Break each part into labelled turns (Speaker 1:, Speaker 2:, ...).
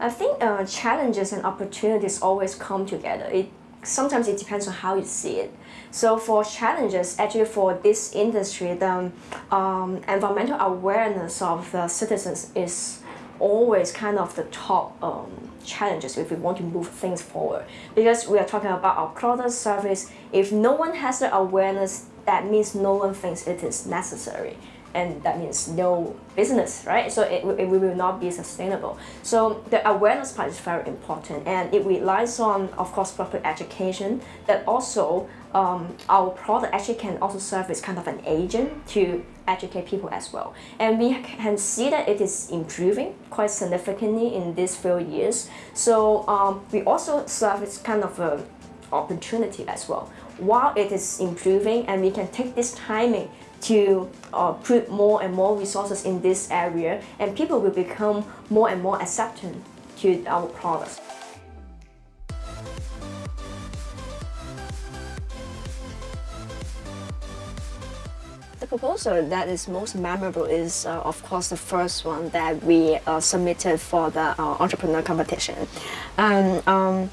Speaker 1: I think uh, challenges and opportunities always come together. It sometimes it depends on how you see it. So for challenges, actually for this industry, the um, environmental awareness of the citizens is always kind of the top um, challenges if we want to move things forward. Because we are talking about our product service, if no one has the awareness, that means no one thinks it is necessary and that means no business, right? So it, it will not be sustainable. So the awareness part is very important and it relies on, of course, proper education, but also um, our product actually can also serve as kind of an agent to educate people as well. And we can see that it is improving quite significantly in these few years. So um, we also serve as kind of an opportunity as well. While it is improving and we can take this timing to uh, put more and more resources in this area and people will become more and more accepting to our products. The proposal that is most memorable is, uh, of course, the first one that we uh, submitted for the uh, entrepreneur competition. Um, um,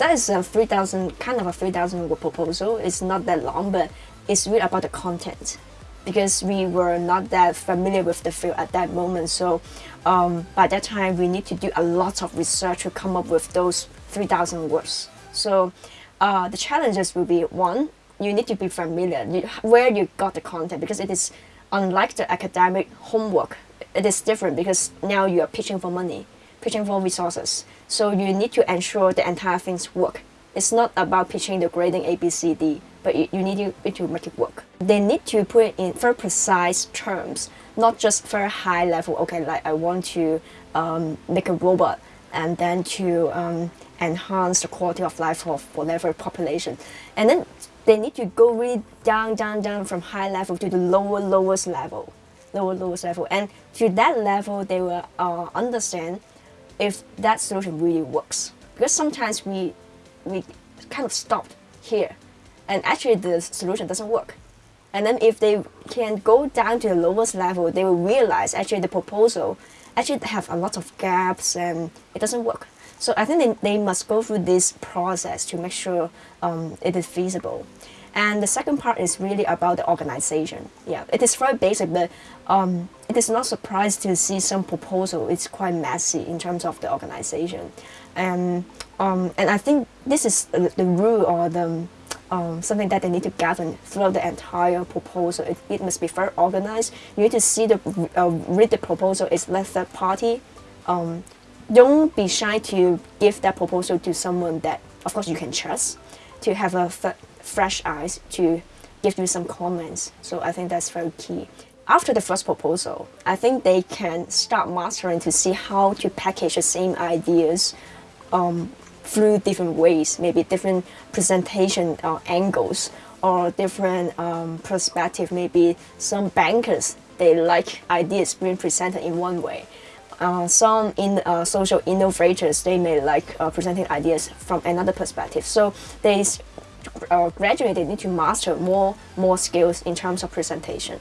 Speaker 1: that is a 3,000, kind of a 3,000 word proposal. It's not that long, but it's really about the content because we were not that familiar with the field at that moment. So um, by that time, we need to do a lot of research to come up with those 3,000 words. So uh, the challenges will be one, you need to be familiar you, where you got the content because it is unlike the academic homework. It is different because now you are pitching for money, pitching for resources. So you need to ensure the entire things work. It's not about pitching the grading A, B, C, D but you, you need to, to make it work. They need to put it in very precise terms, not just very high level, okay, like I want to um, make a robot and then to um, enhance the quality of life of whatever population. And then they need to go really down, down, down from high level to the lower, lowest level, lower, lowest level. And to that level, they will uh, understand if that solution really works. Because sometimes we, we kind of stopped here and actually the solution doesn't work. And then if they can go down to the lowest level, they will realize actually the proposal actually have a lot of gaps and it doesn't work. So I think they, they must go through this process to make sure um, it is feasible. And the second part is really about the organization. Yeah, it is very basic, but um, it is not surprised to see some proposal. It's quite messy in terms of the organization. And, um, and I think this is the, rule or the um, something that they need to govern throughout the entire proposal. It, it must be very organized. You need to see the uh, read the proposal It's let third party. Um, don't be shy to give that proposal to someone that, of course, you can trust, to have a fresh eyes to give you some comments. So I think that's very key. After the first proposal, I think they can start mastering to see how to package the same ideas um, through different ways, maybe different presentation uh, angles or different um, perspective. Maybe some bankers, they like ideas being presented in one way. Uh, some in uh, social innovators, they may like uh, presenting ideas from another perspective. So they uh, gradually they need to master more more skills in terms of presentation.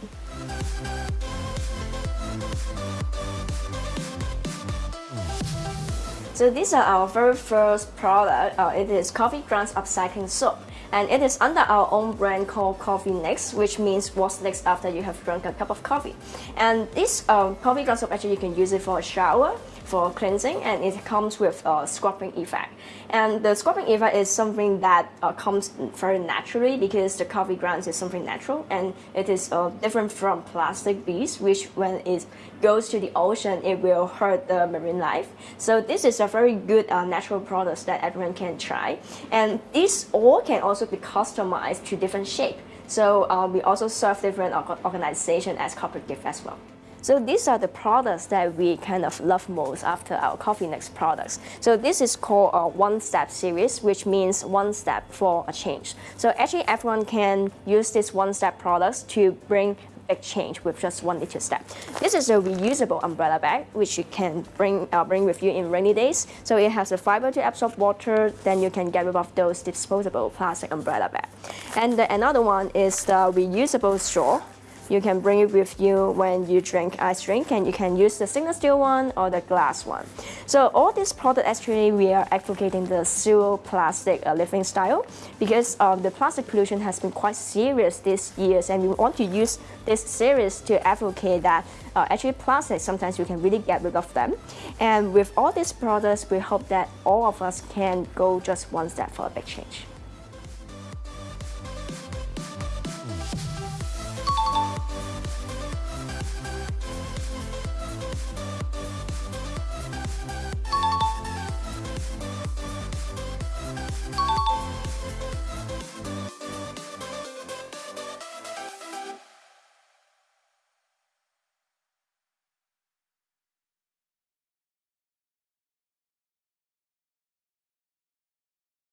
Speaker 1: So these are our very first product. Uh, it is coffee grounds upcycling soap. And it is under our own brand called Coffee Next, which means what's next after you have drunk a cup of coffee. And this uh, coffee ground soap, actually you can use it for a shower, for cleansing and it comes with a scrubbing effect. And the scrubbing effect is something that uh, comes very naturally because the coffee grounds is something natural and it is uh, different from plastic beads which when it goes to the ocean it will hurt the marine life. So this is a very good uh, natural product that everyone can try. And this all can also be customized to different shape. So uh, we also serve different organizations as corporate gift as well. So these are the products that we kind of love most after our Coffee Next products. So this is called a one-step series, which means one step for a change. So actually everyone can use these one-step products to bring big change with just one little step. This is a reusable umbrella bag, which you can bring, uh, bring with you in rainy days. So it has a fiber to absorb water, then you can get rid of those disposable plastic umbrella bag. And the, another one is the reusable straw, you can bring it with you when you drink ice drink and you can use the stainless steel one or the glass one. So all these products actually we are advocating the zero plastic uh, living style because um, the plastic pollution has been quite serious these years and we want to use this series to advocate that uh, actually plastic sometimes you can really get rid of them and with all these products we hope that all of us can go just one step for a big change.